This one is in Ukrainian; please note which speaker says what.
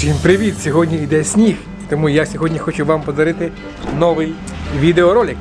Speaker 1: Всім привіт! Сьогодні йде сніг, тому я сьогодні хочу вам подарити новий відеоролик.